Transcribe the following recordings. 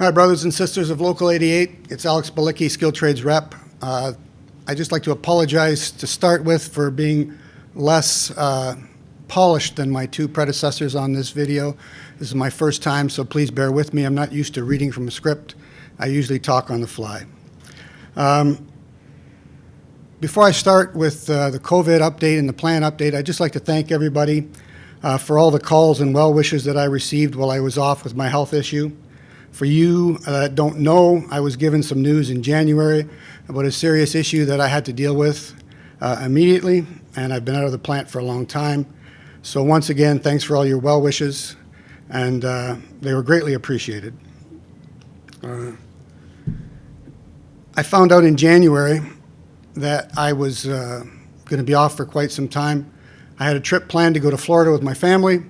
Hi, brothers and sisters of Local 88. It's Alex Balicki, Skilled Trades Rep. Uh, I'd just like to apologize to start with for being less uh, polished than my two predecessors on this video. This is my first time, so please bear with me. I'm not used to reading from a script. I usually talk on the fly. Um, before I start with uh, the COVID update and the plan update, I'd just like to thank everybody uh, for all the calls and well wishes that I received while I was off with my health issue. For you uh, that don't know, I was given some news in January about a serious issue that I had to deal with uh, immediately, and I've been out of the plant for a long time. So once again, thanks for all your well wishes, and uh, they were greatly appreciated. Uh, I found out in January that I was uh, going to be off for quite some time. I had a trip planned to go to Florida with my family.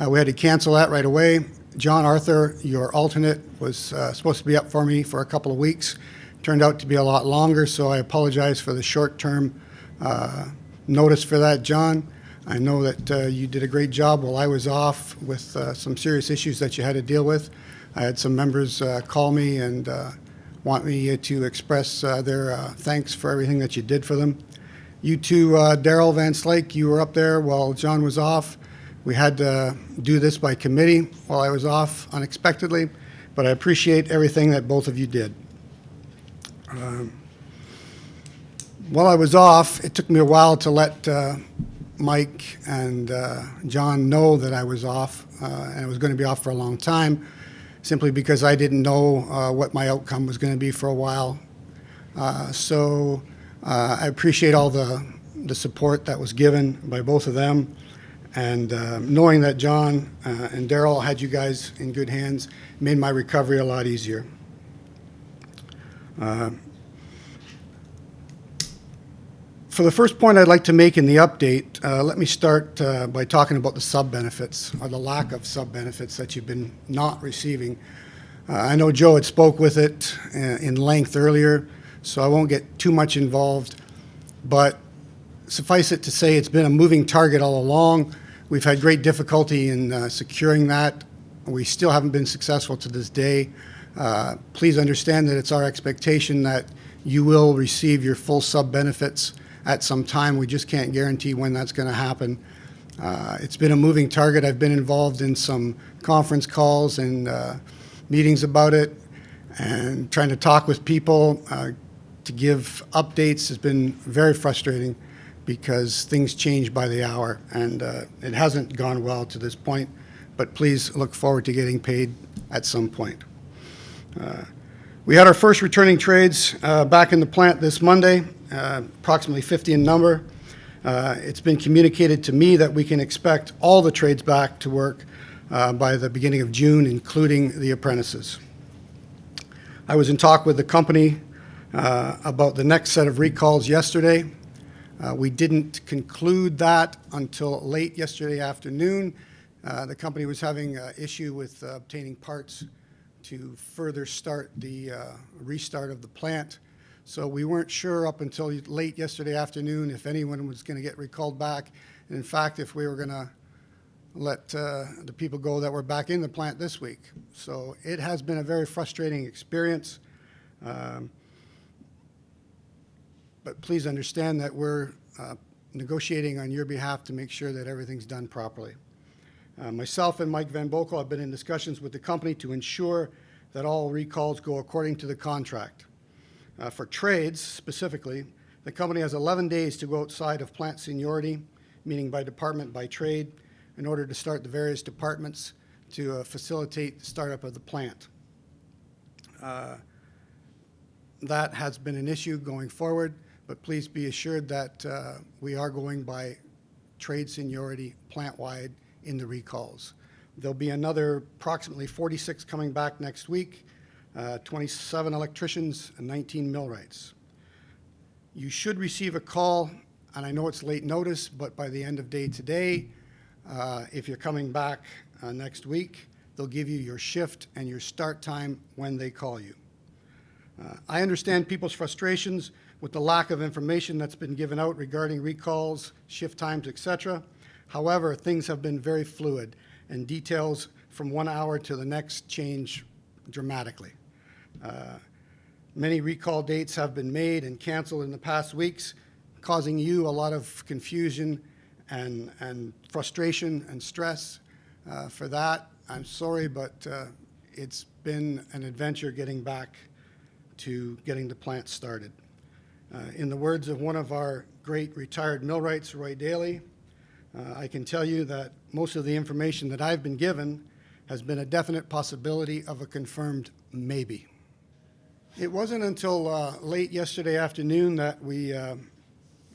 Uh, we had to cancel that right away. John Arthur, your alternate, was uh, supposed to be up for me for a couple of weeks. Turned out to be a lot longer, so I apologize for the short-term uh, notice for that, John. I know that uh, you did a great job while I was off with uh, some serious issues that you had to deal with. I had some members uh, call me and uh, want me to express their thanks for everything that you did for them. You too, Daryl Van Slake, you were up there while John was off. We had to do this by committee while I was off unexpectedly, but I appreciate everything that both of you did. Um, while I was off, it took me a while to let uh, Mike and uh, John know that I was off, uh, and I was going to be off for a long time, simply because I didn't know uh, what my outcome was going to be for a while. Uh, so uh, I appreciate all the, the support that was given by both of them. And uh, knowing that John uh, and Daryl had you guys in good hands made my recovery a lot easier. Uh, for the first point I'd like to make in the update, uh, let me start uh, by talking about the sub-benefits, or the lack of sub-benefits that you've been not receiving. Uh, I know Joe had spoke with it in length earlier, so I won't get too much involved, but suffice it to say it's been a moving target all along. We've had great difficulty in uh, securing that. We still haven't been successful to this day. Uh, please understand that it's our expectation that you will receive your full sub benefits at some time. We just can't guarantee when that's going to happen. Uh, it's been a moving target. I've been involved in some conference calls and uh, meetings about it and trying to talk with people uh, to give updates has been very frustrating because things change by the hour, and uh, it hasn't gone well to this point, but please look forward to getting paid at some point. Uh, we had our first returning trades uh, back in the plant this Monday, uh, approximately 50 in number. Uh, it's been communicated to me that we can expect all the trades back to work uh, by the beginning of June, including the apprentices. I was in talk with the company about the next set of recalls yesterday. Uh, we didn't conclude that until late yesterday afternoon. Uh, the company was having an issue with uh, obtaining parts to further start the uh, restart of the plant. So we weren't sure up until late yesterday afternoon if anyone was going to get recalled back. And in fact, if we were going to let uh, the people go that were back in the plant this week. So it has been a very frustrating experience. Um, but please understand that we're uh, negotiating on your behalf to make sure that everything's done properly. Uh, myself and Mike Van Boekel have been in discussions with the company to ensure that all recalls go according to the contract. Uh, for trades, specifically, the company has 11 days to go outside of plant seniority, meaning by department, by trade, in order to start the various departments to uh, facilitate the startup of the plant. Uh, that has been an issue going forward but please be assured that uh, we are going by trade seniority plant-wide in the recalls. There'll be another approximately 46 coming back next week, uh, 27 electricians and 19 millwrights. You should receive a call, and I know it's late notice, but by the end of day today, uh, if you're coming back uh, next week, they'll give you your shift and your start time when they call you. Uh, I understand people's frustrations with the lack of information that's been given out regarding recalls, shift times, etc. However, things have been very fluid and details from one hour to the next change dramatically. Uh, Many recall dates have been made and canceled in the past weeks, causing you a lot of confusion and, and frustration and stress. Uh, For that, I'm sorry, but uh, it's been an adventure getting back to getting the plant started. Uh, In the words of one of our great retired millwrights, Roy Daly, uh, I can tell you that most of the information that I've been given has been a definite possibility of a confirmed maybe. It wasn't until uh, late yesterday afternoon that we uh,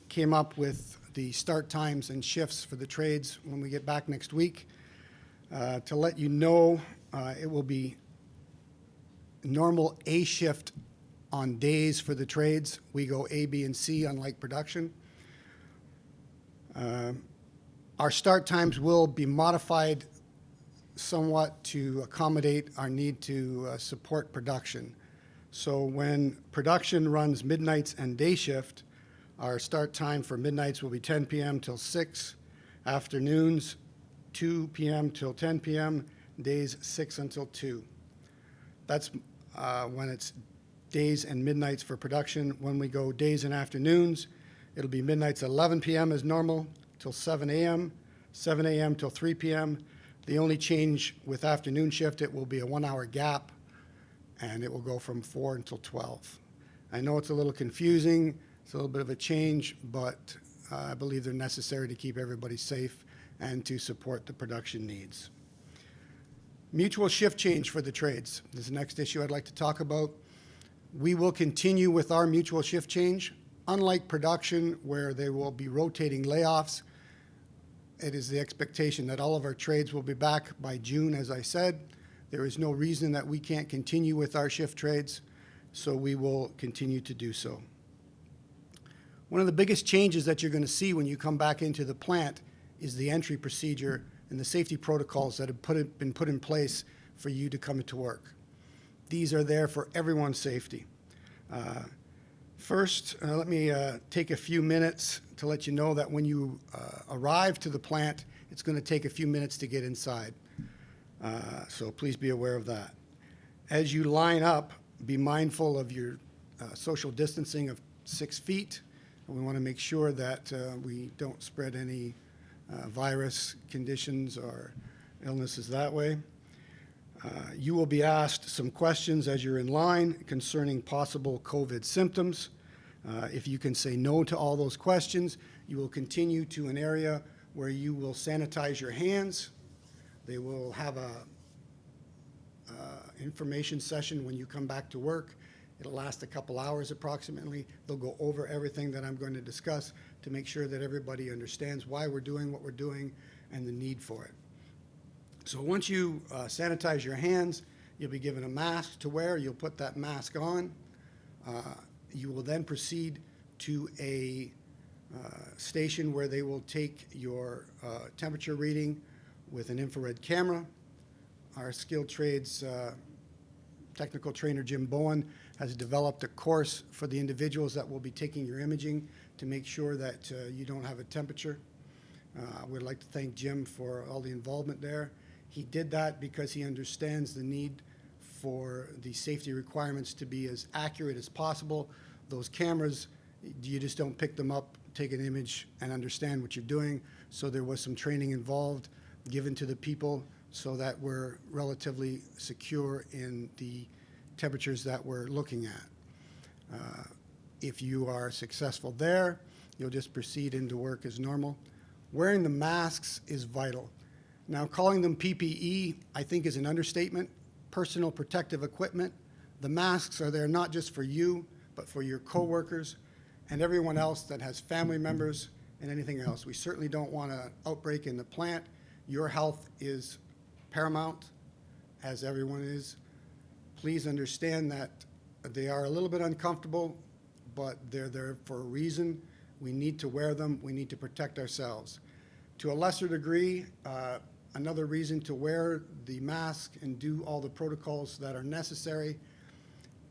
came up with the start times and shifts for the trades when we get back next week. Uh, To let you know, uh, it will be normal A shift on days for the trades. We go A, B, and C, unlike production. Uh, Our start times will be modified somewhat to accommodate our need to uh, support production. So when production runs midnights and day shift, our start time for midnights will be 10 PM till 6, afternoons 2 PM till 10 PM, days 6 until 2. That's uh, when it's days and midnights for production. When we go days and afternoons, it'll be midnights 11 PM as normal till 7 AM, 7 AM till 3 PM. The only change with afternoon shift, it will be a one-hour gap and it will go from 4 until 12. I know it's a little confusing, it's a little bit of a change, but uh, I believe they're necessary to keep everybody safe and to support the production needs. Mutual shift change for the trades is the next issue I'd like to talk about. We will continue with our mutual shift change. Unlike production, where they will be rotating layoffs, it is the expectation that all of our trades will be back by June, as I said. There is no reason that we can't continue with our shift trades, so we will continue to do so. One of the biggest changes that you're going to see when you come back into the plant is the entry procedure and the safety protocols that have put, been put in place for you to come to work. These are there for everyone's safety. Uh, First, uh, let me uh, take a few minutes to let you know that when you uh, arrive to the plant, it's going to take a few minutes to get inside. Uh, So please be aware of that. As you line up, be mindful of your social distancing of six feet. We want to make sure that we don't spread any virus conditions or illnesses that way. Uh, You will be asked some questions as you're in line concerning possible COVID symptoms. Uh, If you can say no to all those questions, you will continue to an area where you will sanitize your hands. They will have a uh, information session when you come back to work. It'll last a couple hours approximately. They'll go over everything that I'm going to discuss to make sure that everybody understands why we're doing what we're doing and the need for it. So once you uh, sanitize your hands, you'll be given a mask to wear. You'll put that mask on. Uh, You will then proceed to a uh, station where they will take your uh, temperature reading with an infrared camera. Our skilled trades uh, technical trainer Jim Bowen has developed a course for the individuals that will be taking your imaging to make sure that uh, you don't have a temperature. I would like to thank Jim for all the involvement there. He did that because he understands the need for the safety requirements to be as accurate as possible. Those cameras, you just don't pick them up, take an image, and understand what you're doing. So there was some training involved given to the people so that we're relatively secure in the temperatures that we're looking at. Uh, If you are successful there, you'll just proceed into work as normal. Wearing the masks is vital. Now, calling them PPE, I think, is an understatement. Personal protective equipment. The masks are there not just for you, but for your coworkers and everyone else that has family members and anything else. We certainly don't want an outbreak in the plant. Your health is paramount, as everyone is. Please understand that they are a little bit uncomfortable, but they're there for a reason. We need to wear them. We need to protect ourselves. To a lesser degree, uh, another reason to wear the mask and do all the protocols that are necessary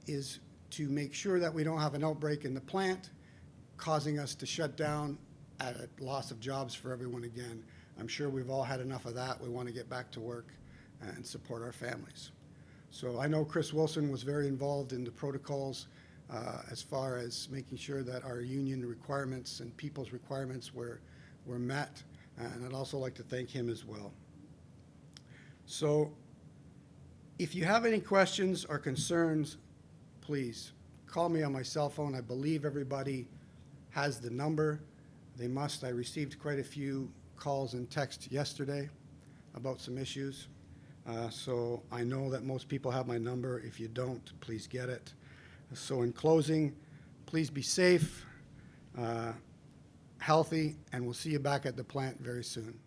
is to make sure that we don't have an outbreak in the plant, causing us to shut down at a loss of jobs for everyone again. I'm sure we've all had enough of that. We want to get back to work and support our families. So I know Chris Wilson was very involved in the protocols uh, as far as making sure that our union requirements and people's requirements were, were met, and I'd also like to thank him as well. So if you have any questions or concerns, please call me on my cell phone. I believe everybody has the number. They must. I received quite a few calls and texts yesterday about some issues. Uh, So I know that most people have my number. If you don't, please get it. So in closing, please be safe, uh, healthy, and we'll see you back at the plant very soon.